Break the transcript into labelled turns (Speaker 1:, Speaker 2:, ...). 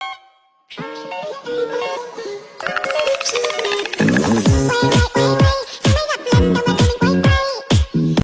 Speaker 1: Thank you.